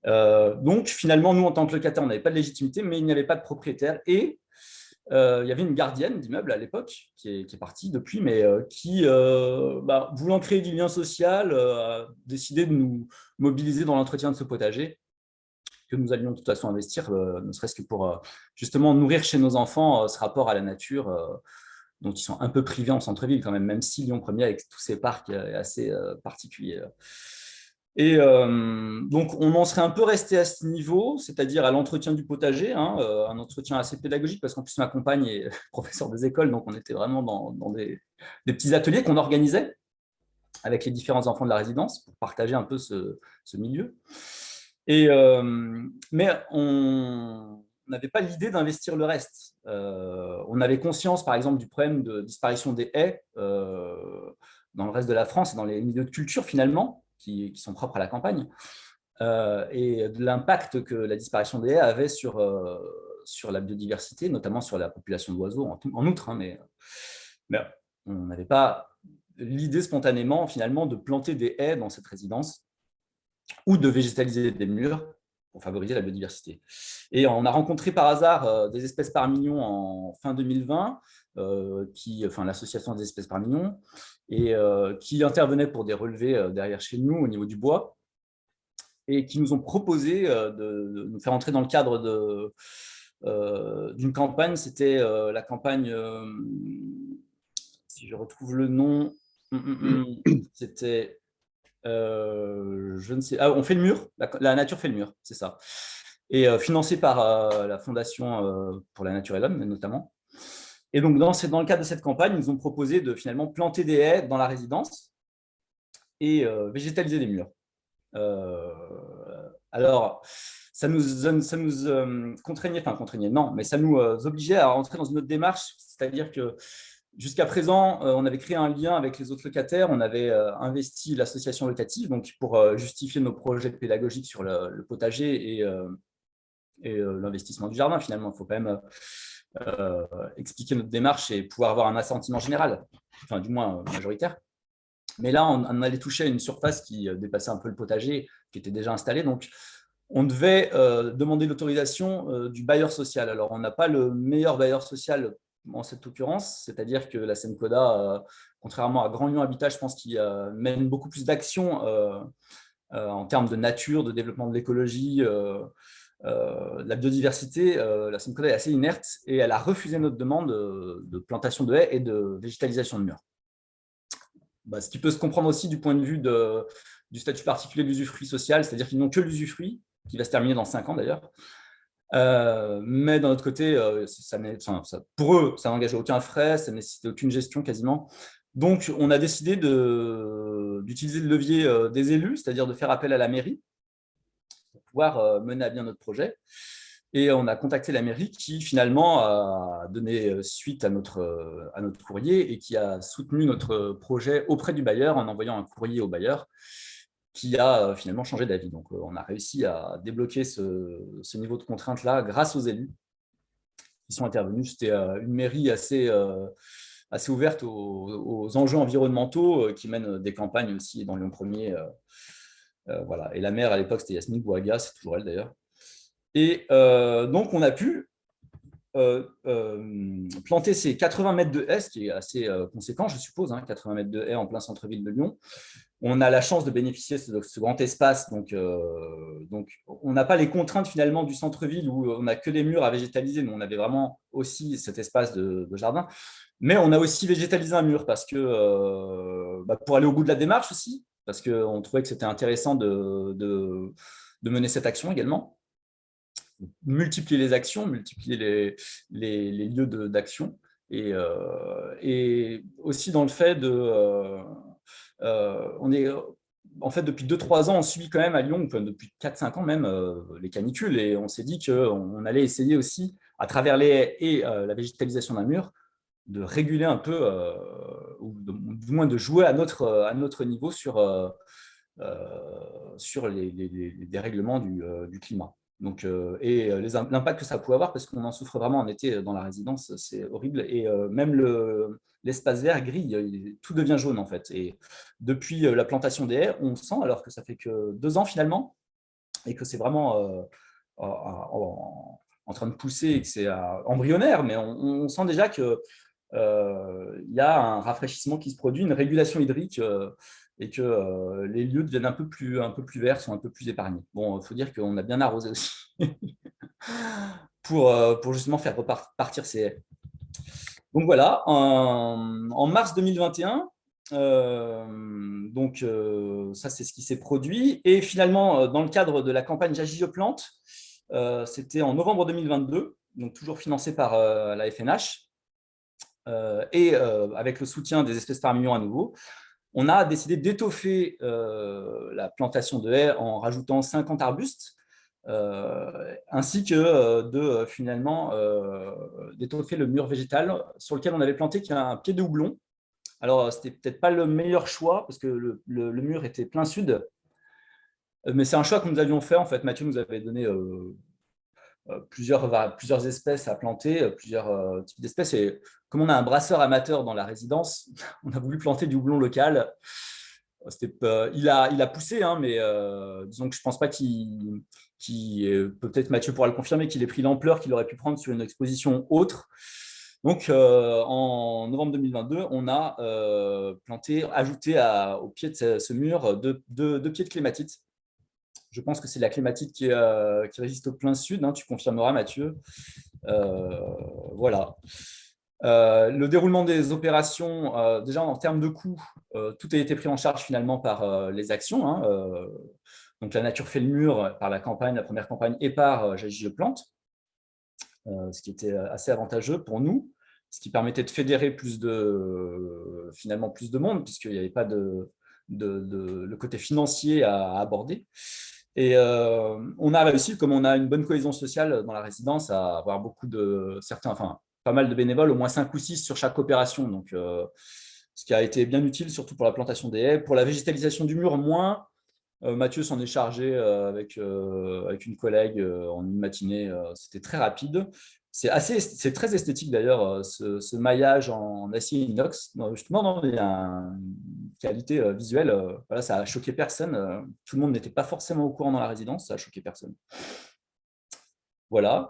donc, finalement, nous, en tant que locataires, on n'avait pas de légitimité, mais il n'y avait pas de propriétaire. Et il y avait une gardienne d'immeuble à l'époque, qui est, partie depuis, mais qui, bah, voulant créer du lien social, a décidé de nous mobiliser dans l'entretien de ce potager que nous allions de toute façon investir, ne serait-ce que pour justement nourrir chez nos enfants ce rapport à la nature, dont ils sont un peu privés en centre-ville quand même, même si Lyon 1er, avec tous ces parcs, est assez particulier. Et euh, donc, on en serait un peu resté à ce niveau, c'est-à-dire à, l'entretien du potager, hein, euh, un entretien assez pédagogique, parce qu'en plus, ma compagne est professeur des écoles, donc on était vraiment dans, des, petits ateliers qu'on organisait avec les différents enfants de la résidence pour partager un peu ce, milieu. Euh, mais on n'avait pas l'idée d'investir le reste. on avait conscience, par exemple, du problème de disparition des haies dans le reste de la France et dans les milieux de culture, finalement, qui, sont propres à la campagne, euh, et de l'impact que la disparition des haies avait sur, euh, sur la biodiversité, notamment sur la population d'oiseaux en, outre. Hein, mais, on n'avait pas l'idée spontanément, finalement, de planter des haies dans cette résidence ou de végétaliser des murs pour favoriser la biodiversité. Et on a rencontré par hasard euh, des espèces par million en fin 2020, qui, enfin l'association des espèces par million, et euh, qui intervenaient pour des relevés euh, derrière chez nous au niveau du bois et qui nous ont proposé euh, de, nous faire entrer dans le cadre d'une campagne. C'était la campagne, si je retrouve le nom, hum, hum, hum, c'était, je ne sais, ah, on fait le mur, la, nature fait le mur, c'est ça. Et financé par la Fondation pour la nature et l'homme, notamment. Et donc, dans, dans, le cadre de cette campagne, ils nous ont proposé de finalement planter des haies dans la résidence et euh, végétaliser des murs. Euh, alors, ça nous, ça euh, contraignait, enfin contraignait, non, mais ça nous obligeait à rentrer dans une autre démarche, c'est-à-dire que jusqu'à présent, on avait créé un lien avec les autres locataires, on avait investi l'association locative donc pour justifier nos projets pédagogiques sur le, potager et, et l'investissement du jardin, finalement. Il faut quand même euh, expliquer notre démarche et pouvoir avoir un assentiment général, enfin du moins euh, majoritaire. Mais là, on, allait toucher à une surface qui euh, dépassait un peu le potager, qui était déjà installé. Donc, on devait demander l'autorisation du bailleur social. Alors, on n'a pas le meilleur bailleur social en cette occurrence, c'est-à-dire que la SEMCODA, contrairement à Grand Lyon Habitat, je pense qu'il mène beaucoup plus d'actions en termes de nature, de développement de l'écologie, euh, la biodiversité, euh, la Seine est assez inerte et elle a refusé notre demande de, plantation de haies et de végétalisation de murs. Bah, ce qui peut se comprendre aussi du point de vue du statut particulier de l'usufruit social, c'est-à-dire qu'ils n'ont que l'usufruit, qui va se terminer dans 5 ans d'ailleurs. Euh, mais d'un autre côté, pour eux, ça n'engageait aucun frais, ça nécessitait aucune gestion quasiment. Donc, on a décidé d'utiliser le levier des élus, c'est-à-dire de faire appel à la mairie, pouvoir euh, mener à bien notre projet. Et on a contacté la mairie qui finalement a donné euh, suite à notre, euh, à notre courrier et qui a soutenu notre projet auprès du bailleur en envoyant un courrier au bailleur qui a finalement changé d'avis. Donc on a réussi à débloquer ce, niveau de contrainte-là grâce aux élus qui sont intervenus. C'était une mairie assez, assez ouverte aux, enjeux environnementaux qui mène des campagnes aussi dans Lyon 1er euh, voilà. Et la mère, à l'époque, c'était Yasmine Bouaga, c'est toujours elle d'ailleurs. Et euh, donc, on a pu euh, planter ces 80 mètres de haies, ce qui est assez conséquent, je suppose, 80 hein, mètres de haies en plein centre-ville de Lyon. On a la chance de bénéficier de ce, grand espace, donc, donc on n'a pas les contraintes finalement du centre-ville où on n'a que des murs à végétaliser, mais on avait vraiment aussi cet espace de, jardin. Mais on a aussi végétalisé un mur parce que bah, pour aller au bout de la démarche aussi, parce qu'on trouvait que c'était intéressant de, de, mener cette action également. Multiplier les actions, multiplier les, les, lieux d'action, et, euh, et, aussi dans le fait de... Euh, euh, on est, en fait, depuis 2-3 ans, on subit quand même à Lyon, depuis 4-5 ans même, les canicules, et on s'est dit qu'on allait essayer aussi, à travers les et la végétalisation d'un mur, de réguler un peu, ou du moins de jouer à notre, à notre niveau sur, euh, euh, sur les, dérèglements du, climat. Donc, et l'impact que ça pouvait avoir, parce qu'on en souffre vraiment en été dans la résidence, c'est horrible. Et même l'espace vert grille, tout devient jaune en fait. Et depuis la plantation des haies, on sent, alors que ça fait que deux ans finalement, et que c'est vraiment en, train de pousser et que c'est embryonnaire, mais on, sent déjà qu'il y a un rafraîchissement qui se produit, une régulation hydrique et que les lieux deviennent un peu, plus, un peu plus verts, sont un peu plus épargnés. Bon, il faut dire qu'on a bien arrosé aussi pour, pour justement faire repartir ces haies. Donc voilà, en, mars 2021, euh, donc euh, ça c'est ce qui s'est produit. Et finalement, euh, dans le cadre de la campagne J'agis, je plante, c'était en novembre 2022, donc toujours financé par la FNH, et avec le soutien des espèces par million à nouveau, on a décidé d'étoffer la plantation de haies en rajoutant 50 arbustes euh, ainsi que euh, de euh, finalement d'étoffer le mur végétal sur lequel on avait planté un pied de houblon. Alors, c'était peut-être pas le meilleur choix parce que le, mur était plein sud, mais c'est un choix que nous avions fait. En fait, Mathieu nous avait donné plusieurs, plusieurs espèces à planter, plusieurs types d'espèces. Et comme on a un brasseur amateur dans la résidence, on a voulu planter du houblon local. il, a, il a poussé, hein, mais disons que je ne pense pas qu'il qui peut-être Mathieu pourra le confirmer, qu'il ait pris l'ampleur qu'il aurait pu prendre sur une exposition autre. Donc, euh, en novembre 2022, on a euh, planté, ajouté au pied de ce, mur deux, pieds de clématite. Je pense que c'est la clématite qui, euh, résiste au plein sud, hein, tu confirmeras Mathieu. voilà. Le déroulement des opérations, déjà en termes de coûts, tout a été pris en charge finalement par les actions. Hein, donc la nature fait le mur par la campagne, la première campagne, et par euh, J'agis, je plante, euh, ce qui était euh, assez avantageux pour nous, ce qui permettait de fédérer plus de, finalement plus de monde, puisqu'il n'y avait pas de, le côté financier à, aborder. Et on a réussi, comme on a une bonne cohésion sociale dans la résidence, à avoir beaucoup de certains, pas mal de bénévoles, au moins 5 ou 6 sur chaque opération. Donc, ce qui a été bien utile, surtout pour la plantation des haies. Pour la végétalisation du mur, moins, euh, Mathieu s'en est chargé euh, avec, euh, avec une collègue en une matinée. C'était très rapide. C'est très esthétique d'ailleurs, ce, maillage en acier inox. Justement, il y a une qualité visuelle. Voilà, ça a choqué personne. Tout le monde n'était pas forcément au courant dans la résidence. Ça a choqué personne. Voilà.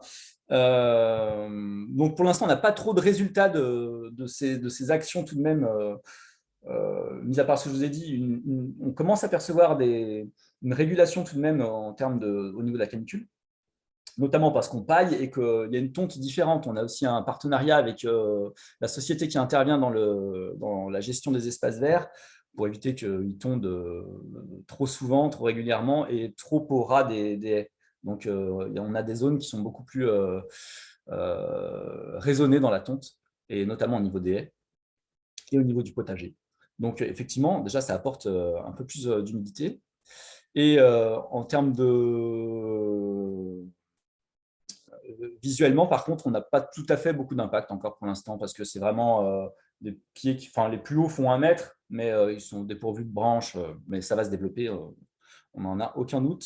Donc pour l'instant, on n'a pas trop de résultats de, ces, actions tout de même euh, mis à part ce que je vous ai dit, on commence à percevoir une régulation tout de même en termes au niveau de la canicule, notamment parce qu'on paille et qu'il y a une tonte différente. On a aussi un partenariat avec euh, la société qui intervient dans, la gestion des espaces verts pour éviter qu'ils tondent euh, trop souvent, trop régulièrement et trop au ras des, haies. Donc, on a des zones qui sont beaucoup plus raisonnées dans la tonte, et notamment au niveau des haies et au niveau du potager. Donc, effectivement, déjà, ça apporte euh, un peu plus euh, d'humidité. Et euh, en termes de... Visuellement, par contre, on n'a pas tout à fait beaucoup d'impact encore pour l'instant, parce que c'est vraiment des pieds qui, enfin, les plus hauts font un mètre, mais ils sont dépourvus de branches, mais ça va se développer, on n'en a aucun doute.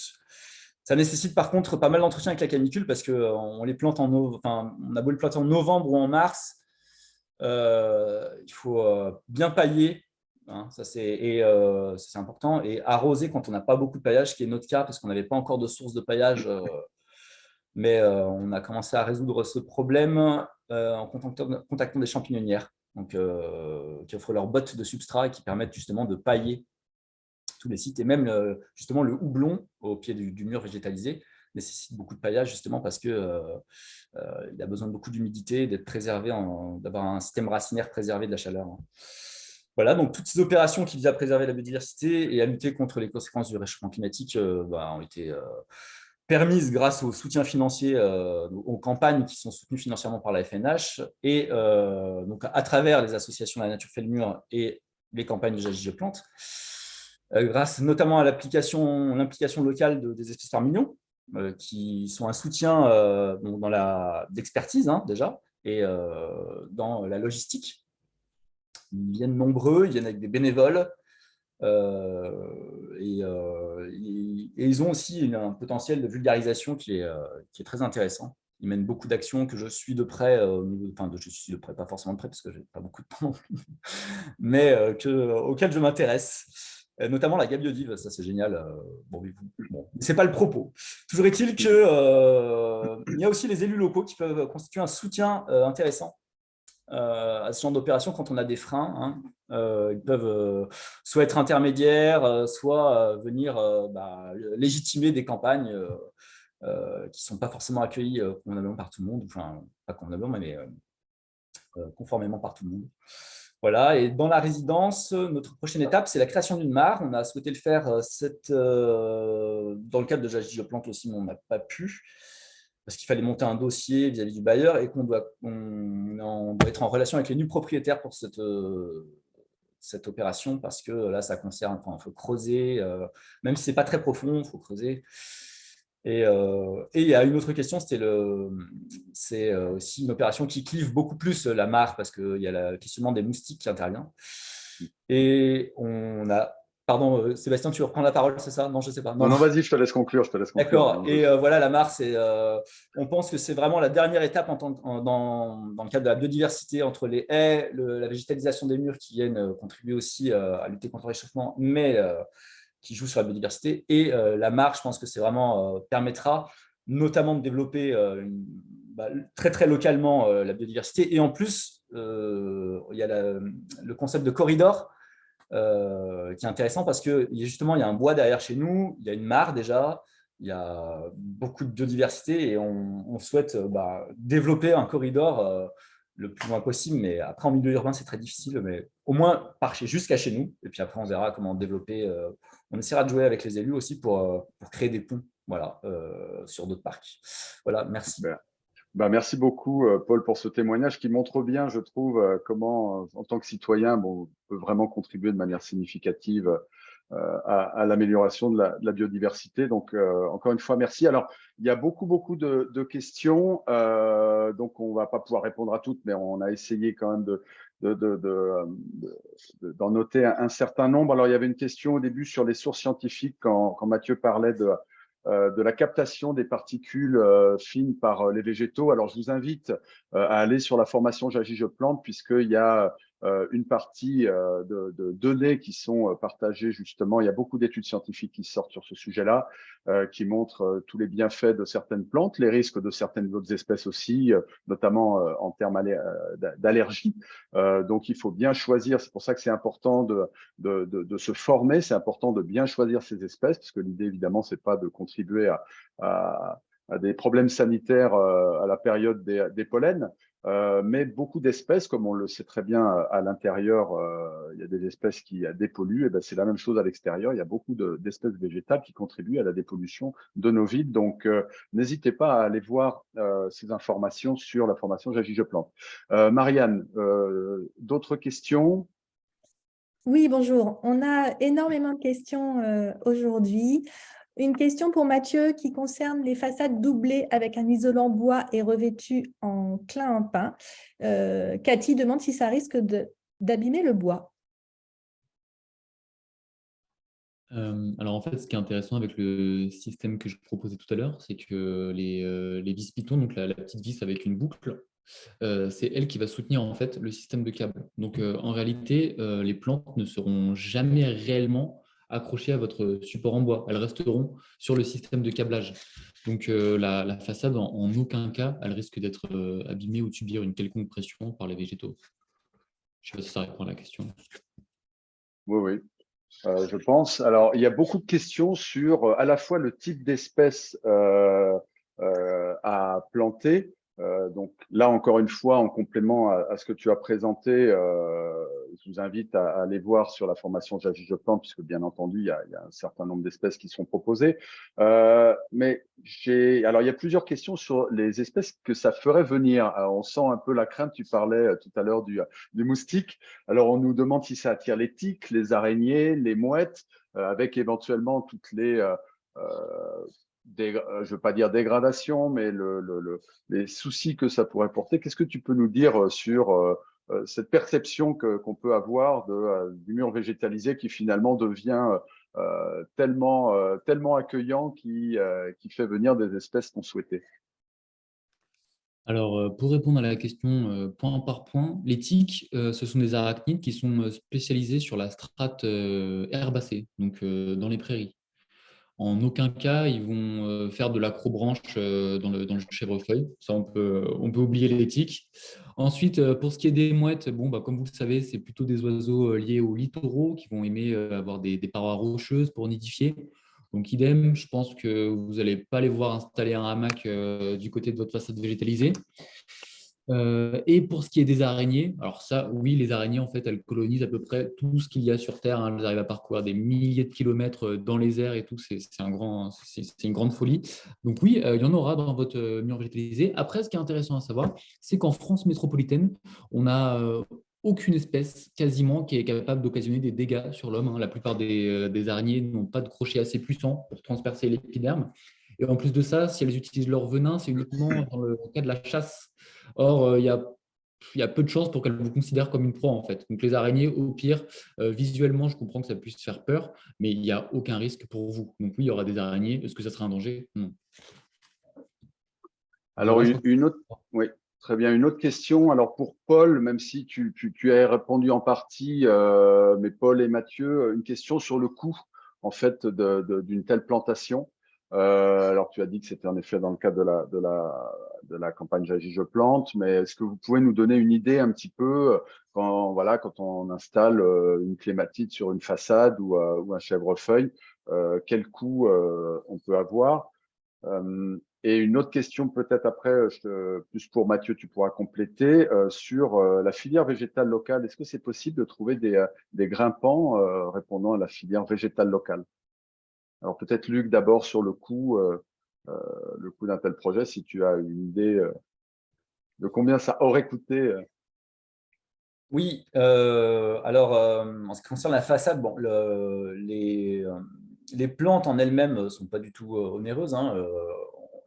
Ça nécessite par contre pas mal d'entretien avec la canicule, parce qu'on les plante en on a beau le planter en novembre ou en mars, il faut bien pailler Hein, ça euh, c'est important. Et arroser quand on n'a pas beaucoup de paillage, qui est notre cas, parce qu'on n'avait pas encore de source de paillage. Euh, mais euh, on a commencé à résoudre ce problème en contactant, des champignonnières donc, qui offrent leurs bottes de substrat et qui permettent justement de pailler tous les sites. Et même justement le houblon au pied du, mur végétalisé nécessite beaucoup de paillage justement parce qu'il il a besoin de beaucoup d'humidité, d'être préservé, d'avoir un système racinaire préservé de la chaleur. Hein. Voilà, donc toutes ces opérations qui visent à préserver la biodiversité et à lutter contre les conséquences du réchauffement climatique euh, bah, ont été euh, permises grâce au soutien financier euh, aux campagnes qui sont soutenues financièrement par la FNH et donc à travers les associations La Nature fait le mur et les campagnes de J'agis, je plante, grâce notamment à l'implication locale des espèces par million, qui sont un soutien dans la d'expertise hein, déjà et dans la logistique ils viennent nombreux, ils viennent avec des bénévoles. Euh, euh, et, ils ont aussi un potentiel de vulgarisation qui est, euh, très intéressant. Ils mènent beaucoup d'actions que je suis de près, enfin je suis de près, pas forcément de près parce que j'ai pas beaucoup de temps, mais que, auxquelles je m'intéresse. Notamment la gabiodive, ça c'est génial. Bon, bon, c'est pas le propos. Toujours est-il qu'il il y a aussi les élus locaux qui peuvent constituer un soutien intéressant à ce genre d'opération quand on a des freins. Hein. ils peuvent soit être intermédiaires, soit venir bah, légitimer des campagnes qui ne sont pas forcément accueillies convenablement par tout le monde, enfin, pas convenablement, mais conformément par tout le monde. Voilà, et dans la résidence, notre prochaine étape, c'est la création d'une mare. On a souhaité le faire cette, dans le cadre de Jagi Plante aussi, mais on n'a pas pu parce qu'il fallait monter un dossier vis-à-vis du bailleur et qu'on doit, être en relation avec les nus propriétaires pour cette, euh, opération, parce que là, ça concerne, il faut creuser, euh, même si ce n'est pas très profond, il faut creuser. Euh, et, il y a une autre question, c'est aussi une opération qui clive beaucoup plus la mare, parce qu'il y a le questionnement des moustiques qui intervient. Et on a Pardon, euh, Sébastien, tu reprends la parole, c'est ça? Non, je ne sais pas. Non, non, vas-y, je te laisse conclure. D'accord. Et euh, voilà, la mare, euh, on pense que c'est vraiment la dernière étape en dans, le cadre de la biodiversité entre les haies, la végétalisation des murs qui viennent contribuer aussi à lutter contre le réchauffement, mais qui jouent sur la biodiversité. Et la mare, je pense que c'est vraiment permettra notamment de développer bah, très très localement la biodiversité. Et en plus, il y a le concept de corridor euh, qui est intéressant parce que justement, il y a un bois derrière chez nous, il y a une mare déjà, il y a beaucoup de biodiversité et on, souhaite euh, bah, développer un corridor euh, le plus loin possible. Mais après, en milieu urbain, c'est très difficile, mais au moins par jusqu'à chez nous. Et puis après, on verra comment développer. On essaiera de jouer avec les élus aussi pour, pour créer des ponts voilà, sur d'autres parcs. Merci. Bah, merci beaucoup, euh, Paul, pour ce témoignage qui montre bien, je trouve, euh, comment, euh, en tant que citoyen, bon, on peut vraiment contribuer de manière significative à, l'amélioration de, la, biodiversité. Donc, encore une fois, merci. Alors, il y a beaucoup, beaucoup de, questions, donc on ne va pas pouvoir répondre à toutes, mais on a essayé quand même de, d'en noter un, certain nombre. Alors, il y avait une question au début sur les sources scientifiques quand, Mathieu parlait de, euh, de la captation des particules euh, fines par euh, les végétaux. Alors, je vous invite à aller sur la formation J'agis, je plante, puisqu'il y a euh, une partie euh, de, données qui sont euh, partagées justement. Il y a beaucoup d'études scientifiques qui sortent sur ce sujet-là, qui montrent tous les bienfaits de certaines plantes, les risques de certaines autres espèces aussi, notamment en termes d'allergie. donc, il faut bien choisir. C'est pour ça que c'est important de, de, se former. C'est important de bien choisir ces espèces, parce que l'idée, évidemment, c'est pas de contribuer à, des problèmes sanitaires à la période des, des pollens, euh, mais beaucoup d'espèces, comme on le sait très bien à l'intérieur, euh, il y a des espèces qui dépolluent, et ben c'est la même chose à l'extérieur. Il y a beaucoup d'espèces végétales qui contribuent à la dépollution de nos villes. Donc, euh, n'hésitez pas à aller voir ces informations sur la formation J'agis, je plante. Marianne, d'autres questions? Oui, bonjour. On a énormément de questions aujourd'hui. Une question pour Mathieu qui concerne les façades doublées avec un isolant bois et revêtues en clin en pin. Euh, Cathy demande si ça risque d'abîmer le bois. Euh, alors en fait, ce qui est intéressant avec le système que je proposais tout à l'heure, c'est que les, euh, vis pitons, donc la, petite vis avec une boucle, c'est elle qui va soutenir en fait le système de câble. Donc en réalité, les plantes ne seront jamais réellement accrochées à votre support en bois.Elles resteront sur le système de câblage. Donc euh, la, façade, en, aucun cas, elle risque d'être euh, abîmée ou de subir une quelconque pression par les végétaux. Je ne sais pas si ça répond à la question. Oui, oui. Euh, je pense. Alors, il y a beaucoup de questions sur à la fois le type d'espèce à planter, euh, donc là, encore une fois, en complément à, ce que tu as présenté, euh, je vous invite à, aller voir sur la formation J'agis, je puisque bien entendu, il y a, un certain nombre d'espèces qui sont proposées. Euh, mais j'ai, alors il y a plusieurs questions sur les espèces que ça ferait venir. on sent un peu la crainte. Tu parlais tout à l'heure du, du moustique. Alors on nous demande si ça attire les tiques, les araignées, les mouettes, avec éventuellement toutes les euh, je ne veux pas dire dégradation, mais le, les soucis que ça pourrait porter. Qu'est-ce que tu peux nous dire euh, sur euh, cette perception qu'on peut avoir du mur végétalisé qui finalement devient tellement, tellement accueillant qui, qui fait venir des espèces qu'on souhaitait? Alors, pour répondre à la question point par point, les tiques, ce sont des arachnides qui sont spécialisés sur la strate herbacée, donc dans les prairies. En aucun cas, ils vont faire de l'acrobranche dans le, dans le chèvrefeuille. Ça, on peut, oublier les tiques. Ensuite, pour ce qui est des mouettes, bon, bah, comme vous le savez, c'est plutôt des oiseaux liés aux littoraux qui vont aimer avoir des, des parois rocheuses pour nidifier. Donc, idem, je pense que vous n'allez pas les voir installer un hamac euh, du côté de votre façade végétalisée. Euh, et pour ce qui est des araignées, alors ça, oui, les araignées, en fait, elles colonisent à peu près tout ce qu'il y a sur Terre. Hein. Elles arrivent à parcourir des milliers de kilomètres euh, dans les airs et tout. C'est un grand, une grande folie. Donc oui, il y en aura dans votre mur végétalisé. Après, ce qui est intéressant à savoir, c'est qu'en France métropolitaine, on a aucune espèce quasiment qui est capable d'occasionner des dégâts sur l'homme. Hein. La plupart euh, des, araignées n'ont pas de crochet assez puissant pour transpercer l'épiderme. Et en plus de ça, si elles utilisent leur venin, c'est uniquement dans le cas de la chasse. Or, euh, il y a il y a peu de chances pour qu'elles vous considèrent comme une proie en fait. Donc les araignées, au pire, euh, visuellement, je comprends que ça puisse faire peur, mais il n'y a aucun risque pour vous. Donc oui, il y aura des araignées. Est-ce que ça sera un danger? Non. Alors une, autre, oui. Très bien. Une autre question. Alors pour Paul, même si tu, as répondu en partie, euh, mais Paul et Mathieu, une question sur le coût en fait d'une telle plantation. Euh, alors tu as dit que c'était en effet dans le cadre de la, campagne J'agis, je plante, mais est-ce que vous pouvez nous donner une idée un petit peu quand, voilà, quand on installe euh, une clématite sur une façade ou, un chèvrefeuille, quel coût on peut avoir? Et une autre question peut-être après, euh, plus pour Mathieu, tu pourras compléter, euh, sur euh, la filière végétale locale. Est-ce que c'est possible de trouver des, des grimpants répondant à la filière végétale locale? Alors peut-être Luc d'abord sur le coût, le coût d'un tel projet, si tu as une idée de combien ça aurait coûté. Oui, alors en ce qui concerne la façade, les plantes en elles-mêmes ne sont pas du tout onéreuses. Hein,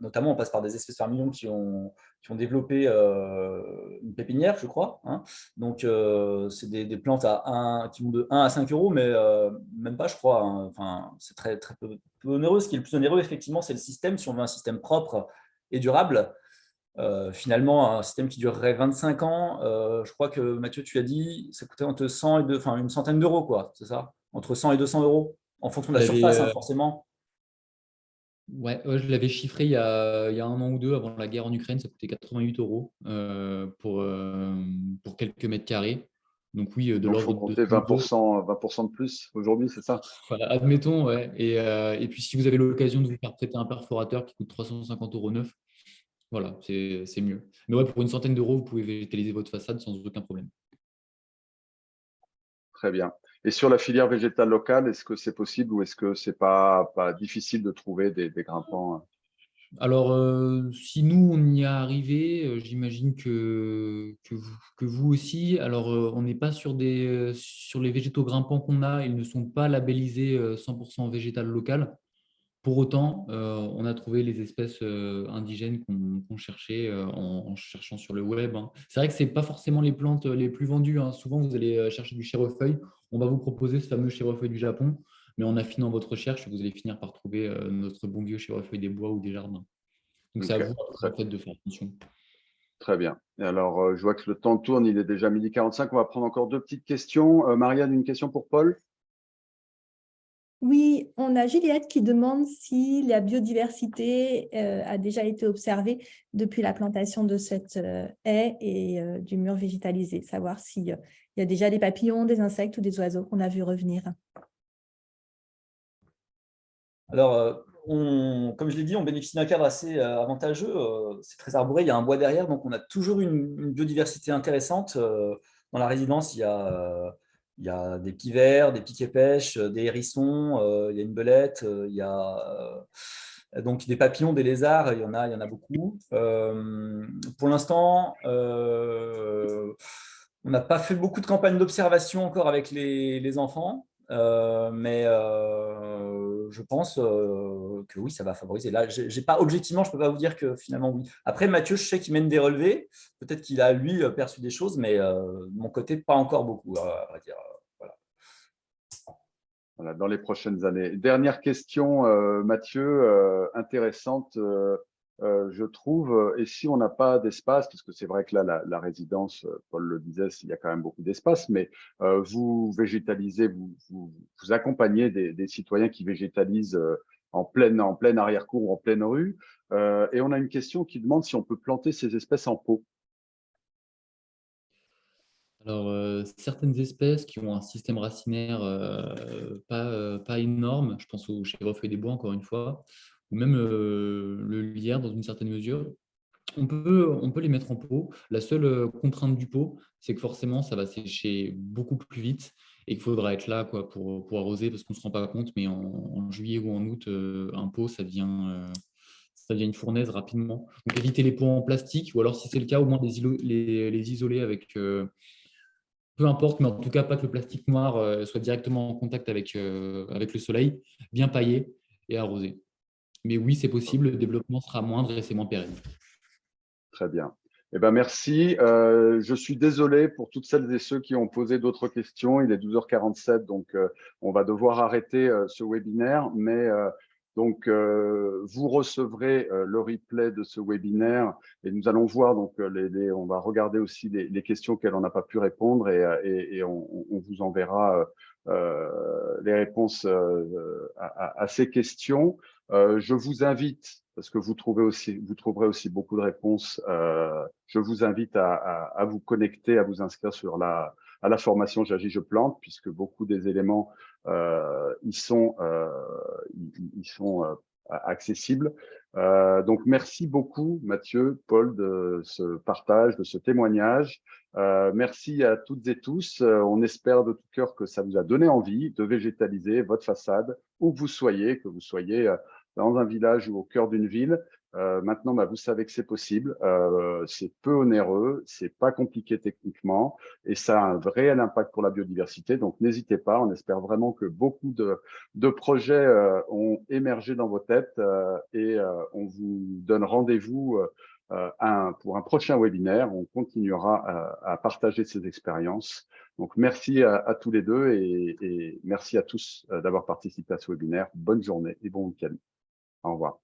notamment, on passe par des espèces par qui ont, qui ont développé euh, une pépinière, je crois. Hein. Donc, euh, c'est des, plantes à 1, qui vont de 1 à 5 euros, mais euh, même pas, je crois. Hein. Enfin, c'est très, très peu, onéreux. Ce qui est le plus onéreux, effectivement, c'est le système. Si on veut un système propre et durable, finalement, un système qui durerait 25 ans, je crois que Mathieu, tu as dit, ça coûtait entre 100 et 2, enfin, une centaine d'euros, quoi, c'est ça? Entre 100 et 200 euros, en fonction de la surface, hein, forcément. Ouais, je l'avais chiffré il y, a, il y, a, un an ou deux avant la guerre en Ukraine, ça coûtait 88 euros euh, pour, euh, pour quelques mètres carrés. Donc oui, de l'ordre de 20%, 20% de plus aujourd'hui, c'est ça? Voilà, admettons, ouais. Et, euh, et, puis si vous avez l'occasion de vous faire prêter un perforateur qui coûte 350 euros neuf, voilà, c'est mieux. Mais ouais, pour une centaine d'euros, vous pouvez végétaliser votre façade sans aucun problème. Très bien. Et sur la filière végétale locale, est-ce que c'est possible ou est-ce que ce n'est pas, difficile de trouver des, grimpants hein? Alors, euh, si nous, on y est arrivé, euh, j'imagine que, que, vous, aussi. Alors, euh, on n'est pas sur, des, sur les végétaux grimpants qu'on a, ils ne sont pas labellisés 100% végétal local. Pour autant, on a trouvé les espèces indigènes qu'on cherchait en, cherchant sur le web. Hein. C'est vrai que ce pas forcément les plantes les plus vendues. Hein. Souvent, vous allez chercher du chèvrefeuille. On va vous proposer ce fameux chèvrefeuille du Japon, mais en affinant votre recherche, vous allez finir par trouver notre bon vieux chèvrefeuille des bois ou des jardins. Donc, c'est à vous de faire attention. Très bien. Et alors, je vois que le temps tourne, il est déjà midi 45. On va prendre encore deux petites questions. Marianne, une question pour Paul? Oui, on a Juliette qui demande si la biodiversité euh, a déjà été observée depuis la plantation de cette euh, haie et euh, du mur végétalisé, savoir s'il y a déjà des papillons, des insectes ou des oiseaux qu'on a vu revenir. Alors, comme je l'ai dit, on bénéficie d'un cadre assez avantageux. C'est très arboré, il y a un bois derrière, donc on a toujours une, biodiversité intéressante. Dans la résidence, il y a il y a des pivers, des piquets pêches, euh, des hérissons, euh, il y a une belette, euh, il y a donc des papillons, des lézards, il y en a, il y en a beaucoup. pour l'instant, n'a pas fait beaucoup de campagnes d'observation encore avec les, enfants, mais je pense que oui, ça va favoriser. Là, j'ai pas objectivement, je peux pas vous dire que finalement oui. Après, Mathieu, je sais qu'il mène des relevés. Peut-être qu'il a lui perçu des choses, mais de mon côté, pas encore beaucoup, à dire dans les prochaines années. Dernière question, euh, Mathieu, euh, intéressante. Euh, je trouve, et si on n'a pas d'espace, parce que c'est vrai que là, la, résidence, Paul le disait, il y a quand même beaucoup d'espace, mais vous végétalisez, vous, accompagnez des, citoyens qui végétalisent en pleine, en pleine arrière-cour ou en pleine rue, et on a une question qui demande si on peut planter ces espèces en pot. Alors, euh, certaines espèces qui ont un système racinaire euh, pas, euh, pas, énorme, je pense au chèvrefeuille des bois encore une fois, ou même le lierre dans une certaine mesure, on peut, on peut les mettre en pot. La seule contrainte du pot, c'est que forcément, ça va sécher beaucoup plus vite et qu'il faudra être là quoi, pour, pour arroser parce qu'on ne se rend pas compte, mais en, juillet ou en août, un pot, ça devient, ça devient une fournaise rapidement. Donc, éviter les pots en plastique ou alors, si c'est le cas, au moins les, isoler avec peu importe, mais en tout cas pas que le plastique noir euh, soit directement en contact avec, euh, avec le soleil, bien paillé et arrosé. Mais oui, c'est possible, le développement sera moindre et c'est moins pérenne. Très bien. Eh ben, merci. Euh, je suis désolé pour toutes celles et ceux qui ont posé d'autres questions. Il est 12h47, donc on va devoir arrêter ce webinaire. Mais donc, euh, vous recevrez euh, le replay de ce webinaire et nous allons voir, donc, euh, les, on va regarder aussi les, questions auxquelles on n'a pas pu répondre et, on, vous enverra les réponses à, ces questions. Je vous invite, parce que vous, trouvez aussi, vous trouverez aussi beaucoup de réponses, je vous invite à, à, vous connecter, à vous inscrire sur la, à la formation J'agis, je plante, puisque beaucoup des éléments euh, ils sont, euh, ils, sont euh, accessibles. donc, merci beaucoup, Mathieu, Paul, de ce partage, de ce témoignage. merci à toutes et tous. on espère de tout cœur que ça vous a donné envie de végétaliser votre façade, où que vous soyez, que vous soyez dans un village ou au cœur d'une ville. Euh, maintenant, bah, vous savez que c'est possible. Euh, c'est peu onéreux, c'est pas compliqué techniquement et ça a un réel impact pour la biodiversité. Donc, n'hésitez pas. On espère vraiment que beaucoup de, de projets euh, ont émergé dans vos têtes et on vous donne rendez-vous pour un prochain webinaire. On continuera à, partager ces expériences. Donc, merci à, tous les deux et, et merci à tous d'avoir participé à ce webinaire. Bonne journée et bon week-end. Au revoir.